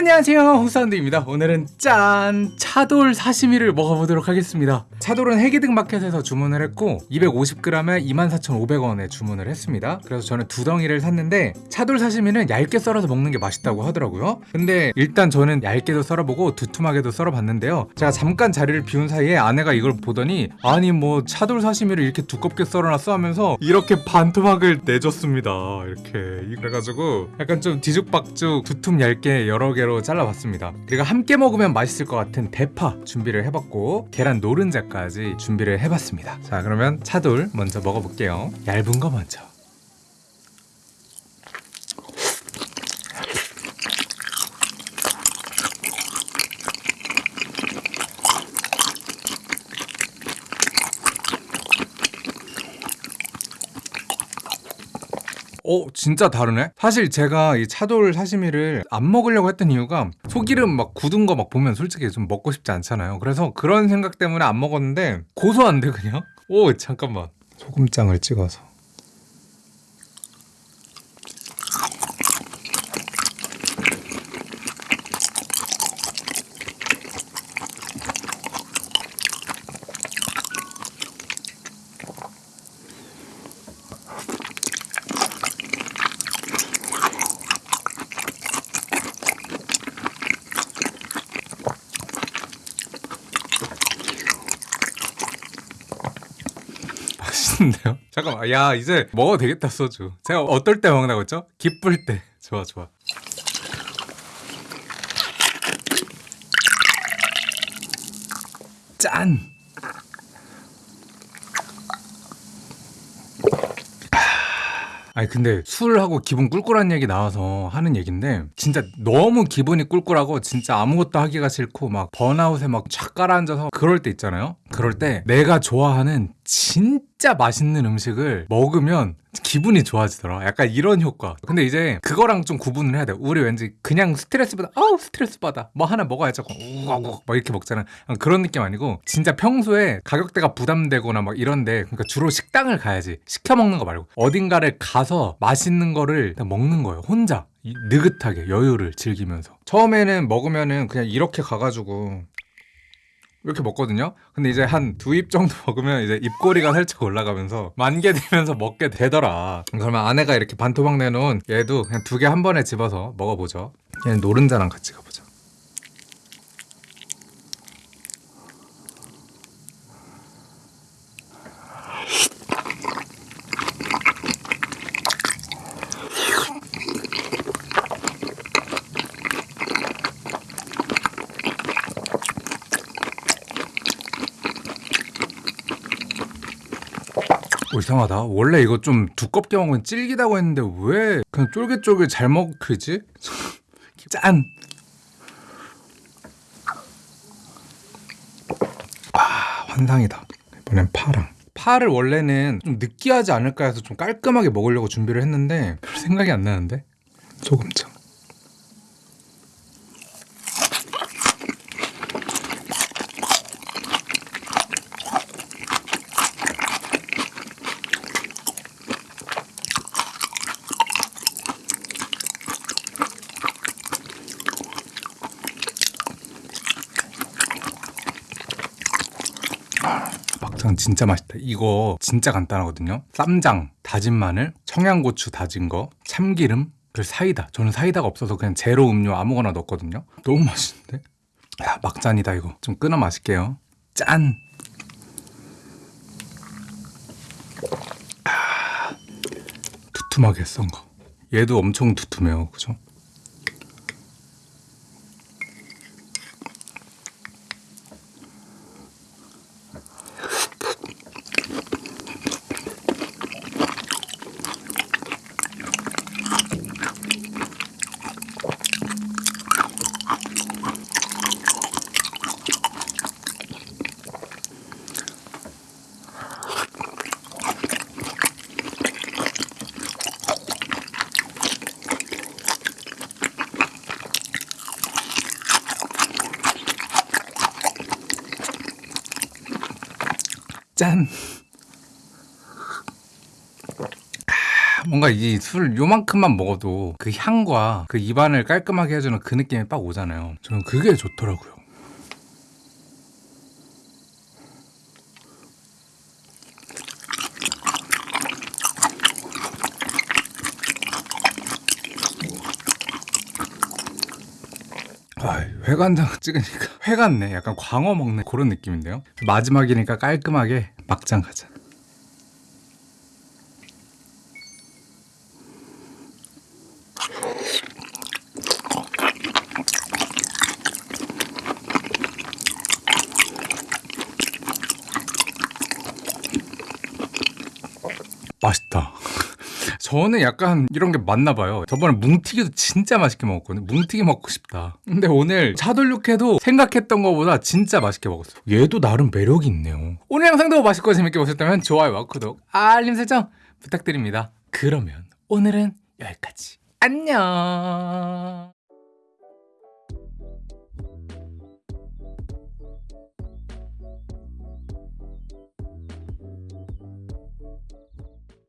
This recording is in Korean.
안녕하세요. 홍사운드입니다. 오늘은 짠 차돌 사시미를 먹어보도록 하겠습니다 차돌은 해기등 마켓에서 주문을 했고 250g에 24,500원에 주문을 했습니다. 그래서 저는 두 덩이를 샀는데 차돌 사시미는 얇게 썰어서 먹는 게 맛있다고 하더라고요. 근데 일단 저는 얇게도 썰어보고 두툼하게도 썰어봤는데요. 제가 잠깐 자리를 비운 사이에 아내가 이걸 보더니 아니 뭐 차돌 사시미를 이렇게 두껍게 썰어놨어 하면서 이렇게 반토막을 내줬습니다. 이렇게. 그래가지고 약간 좀 뒤죽박죽 두툼 얇게 여러 개로 잘라봤습니다. 그리고 함께 먹으면 맛있을 것 같은 대파 준비를 해봤고 계란 노른자 까지 준비를 해봤습니다. 자 그러면 차돌 먼저 먹어볼게요. 얇은 거 먼저 어 진짜 다르네? 사실 제가 이 차돌 사시미를 안 먹으려고 했던 이유가 소기름 막 굳은 거 막 보면 솔직히 좀 먹고 싶지 않잖아요. 그래서 그런 생각 때문에 안 먹었는데 고소한데 그냥? 오 잠깐만. 소금장을 찍어서 맛있는데요? 잠깐만. 야 이제 먹어도 되겠다 소주. 제가 어떨 때 먹는다고 했죠? 기쁠 때. 좋아 좋아. 짠! 아니 근데 술하고 기분 꿀꿀한 얘기 나와서 하는 얘긴데 진짜 너무 기분이 꿀꿀하고 진짜 아무것도 하기가 싫고 막 번아웃에 막촥 깔아앉아서 그럴 때 있잖아요? 그럴 때 내가 좋아하는 진짜 맛있는 음식을 먹으면 기분이 좋아지더라. 약간 이런 효과. 근데 이제 그거랑 좀 구분을 해야 돼. 우리 왠지 그냥 스트레스 받아 아우 스트레스 받아. 뭐 하나 먹어야지 우걱우걱 막 이렇게 먹잖아. 그런 느낌 아니고 진짜 평소에 가격대가 부담되거나 막 이런데 그러니까 주로 식당을 가야지. 시켜 먹는 거 말고. 어딘가를 가서 맛있는 거를 먹는 거예요. 혼자. 이- 느긋하게 여유를 즐기면서. 처음에는 먹으면은 그냥 이렇게 가가지고 이렇게 먹거든요. 근데 이제 한 두 입 정도 먹으면 이제 입꼬리가 살짝 올라가면서 만개 되면서 먹게 되더라. 그러면 아내가 이렇게 반토막 내놓은 얘도 그냥 두 개 한 번에 집어서 먹어보죠. 얘는 노른자랑 같이 가보자. 오, 이상하다. 원래 이거 좀 두껍게 먹으면 질기다고 했는데 왜 그냥 쫄깃쫄깃 잘 먹히지? 짠! 아, 환상이다. 이번엔 파랑. 파를 원래는 좀 느끼하지 않을까 해서 좀 깔끔하게 먹으려고 준비를 했는데 별 생각이 안 나는데? 소금장. 막장 진짜 맛있다. 이거 진짜 간단하거든요. 쌈장, 다진 마늘, 청양고추 다진 거, 참기름, 그리고 사이다. 저는 사이다가 없어서 그냥 제로 음료 아무거나 넣었거든요. 너무 맛있는데? 야, 막잔이다 이거. 좀 끊어 마실게요. 짠! 아, 두툼하게 썬 거. 얘도 엄청 두툼해요. 그죠? 짠! 아, 뭔가 이 술 요만큼만 먹어도 그 향과 그 입안을 깔끔하게 해주는 그 느낌이 빡 오잖아요. 저는 그게 좋더라고요. 아, 회간장 찍으니까 회 같네. 약간 광어 먹는 그런 느낌인데요. 마지막이니까 깔끔하게 막장 가자. 맛있다. 저는 약간 이런 게 맞나 봐요. 저번에 뭉티기도 진짜 맛있게 먹었거든요. 뭉티기 먹고 싶다. 근데 오늘 차돌육회도 생각했던 것보다 진짜 맛있게 먹었어요. 얘도 나름 매력이 있네요. 오늘 영상도 맛있고 재밌게 보셨다면 좋아요와 구독, 알림 설정 부탁드립니다. 그러면 오늘은 여기까지. 안녕.